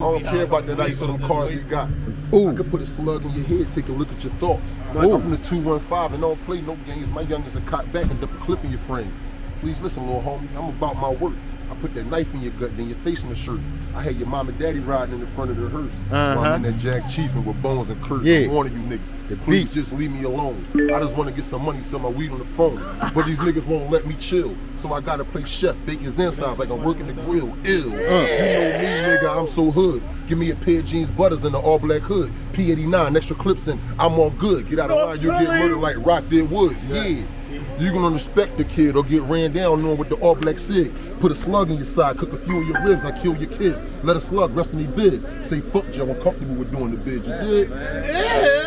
I don't care about that ice on them cars they got. Ooh. I could put a slug in your head, take a look at your thoughts. Like, I'm from the 215 and don't play no games. My youngest a cop back and clip in your frame. Please listen, little homie. I'm about my work. I put that knife in your gut, then your face in the shirt. I had your mom and daddy riding in the front of the hearse. Uh-huh. While I'm in that Jack Chiefin with Bones and Kurt. Yeah. I'm warning you niggas. The Please beat. just leave me alone. I just want to get some money, sell my weed on the phone. But these niggas won't let me chill. So I gotta play chef, bake his insides like I'm working the grill. Ill. You know me, I'm so hood. Give me a pair of jeans butters and an all black hood. P89, extra clips and I'm all good. Get out of line, you get murdered like Rock did Woods. Yeah. You gonna respect the kid or get ran down on with the all black sig. Put a slug in your side, cook a few of your ribs, I kill your kids. Let a slug rest in your bed. Say fuck Joe, I'm comfortable with doing the bid. You did?